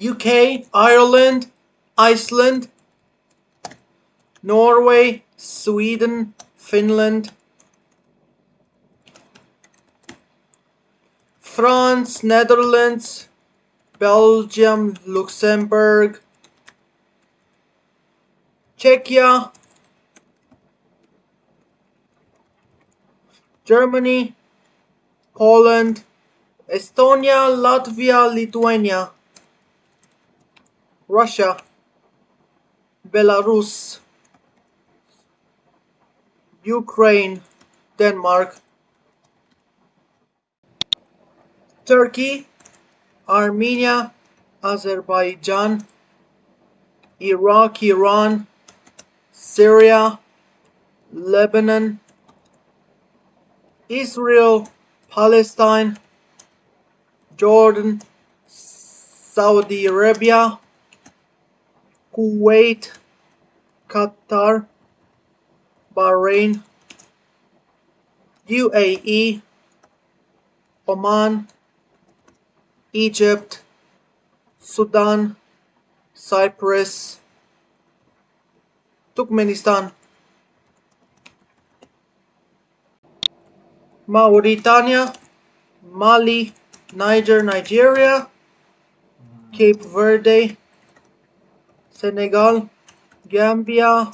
UK, Ireland, Iceland, Norway, Sweden, Finland, France, Netherlands, Belgium, Luxembourg, Czechia, Germany, Poland, Estonia, Latvia, Lithuania, Russia, Belarus, Ukraine, Denmark, Turkey, Armenia, Azerbaijan, Iraq, Iran, Syria, Lebanon, Israel, Palestine, Jordan, Saudi Arabia, Kuwait, Qatar, Bahrain, UAE, Oman, Egypt, Sudan, Cyprus, Turkmenistan, Mauritania, Mali, Niger, Nigeria, Cape Verde, Senegal, Gambia,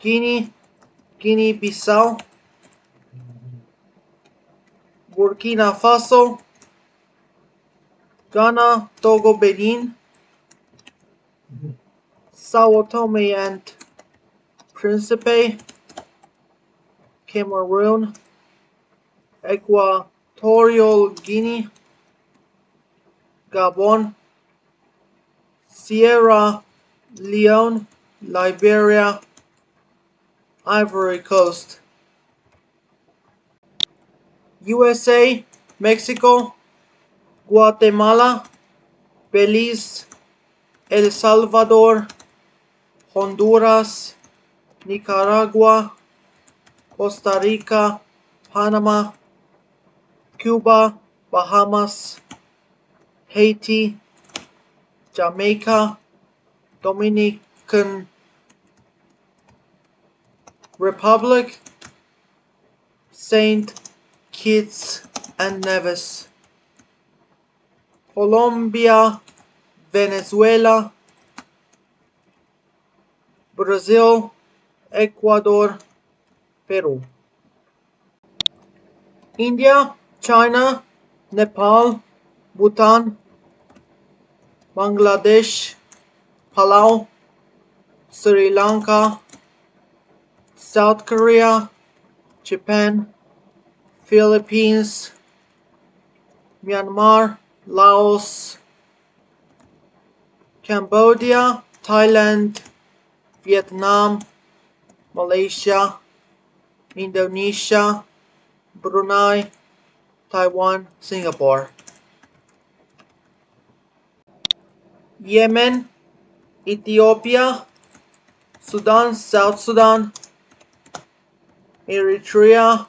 Guinea, Guinea-Bissau, Burkina Faso, Ghana, Togo, Benin, Sao Tome and Principe, Cameroon, Equatorial Guinea, Gabon, Sierra Leone, Liberia, Ivory Coast, USA, Mexico, Guatemala, Belize, El Salvador, Honduras, Nicaragua, Costa Rica, Panama, Cuba, Bahamas, Haiti, Jamaica, Dominican Republic, Saint Kitts and Nevis, Colombia, Venezuela, Brazil, Ecuador, Peru. India, China, Nepal, Bhutan, Bangladesh, Palau, Sri Lanka, South Korea, Japan, Philippines, Myanmar, Laos, Cambodia, Thailand, Vietnam, Malaysia, Indonesia, Brunei, Taiwan, Singapore. Yemen, Ethiopia, Sudan, South Sudan, Eritrea,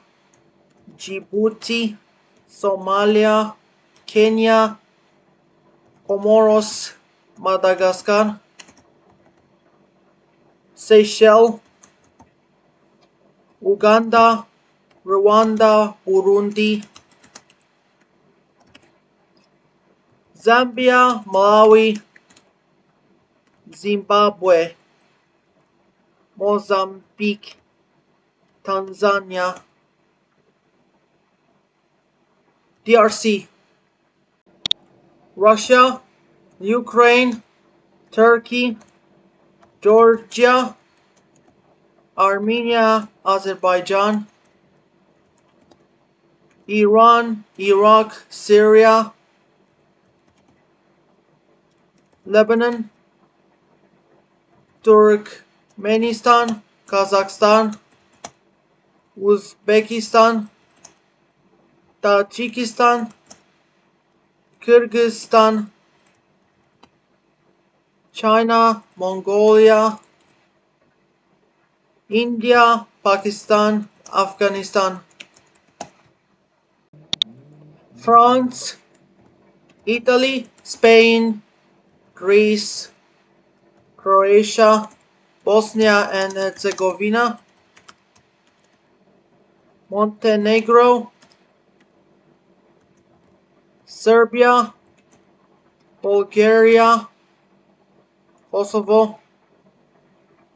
Djibouti, Somalia, Kenya, Comoros, Madagascar, Seychelles, Uganda, Rwanda, Burundi, Zambia, Malawi, Zimbabwe, Mozambique, Tanzania, DRC, Russia, Ukraine, Turkey, Georgia, Armenia, Azerbaijan, Iran, Iraq, Syria, Lebanon, Turkmenistan, Kazakhstan, Uzbekistan, Tajikistan, Kyrgyzstan, China, Mongolia, India, Pakistan, Afghanistan, France, Italy, Spain, Greece, Croatia, Bosnia and Herzegovina, Montenegro, Serbia, Bulgaria, Kosovo,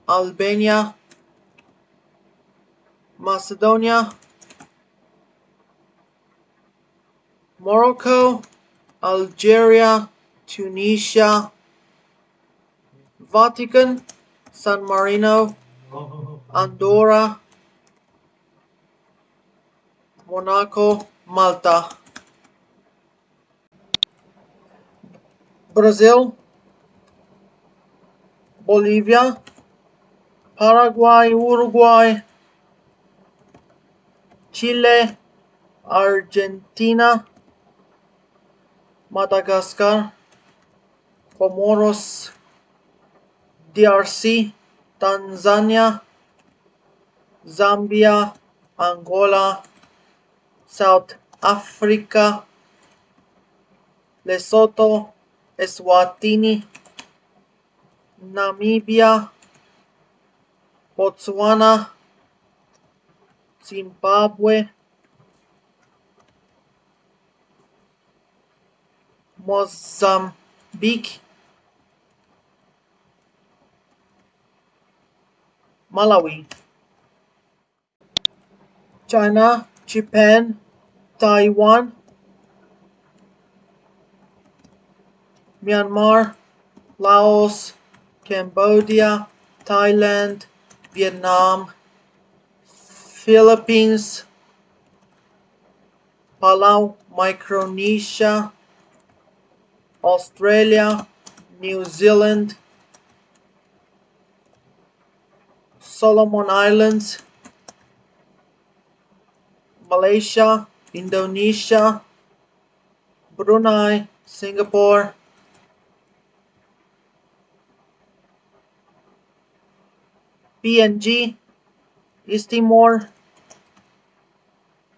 Albania, Macedonia, Morocco, Algeria, Tunisia, Vatican, San Marino, Andorra, Monaco, Malta. Brazil, Bolivia, Paraguay, Uruguay, Chile, Argentina, Madagascar, Comoros, DRC, Tanzania, Zambia, Angola, South Africa, Lesotho, Eswatini, Namibia, Botswana, Zimbabwe, Mozambique, Malawi, China, Japan, Taiwan, Myanmar, Laos, Cambodia, Thailand, Vietnam, Philippines, Palau, Micronesia, Australia, New Zealand, Solomon Islands, Malaysia, Indonesia, Brunei, Singapore, PNG, East Timor,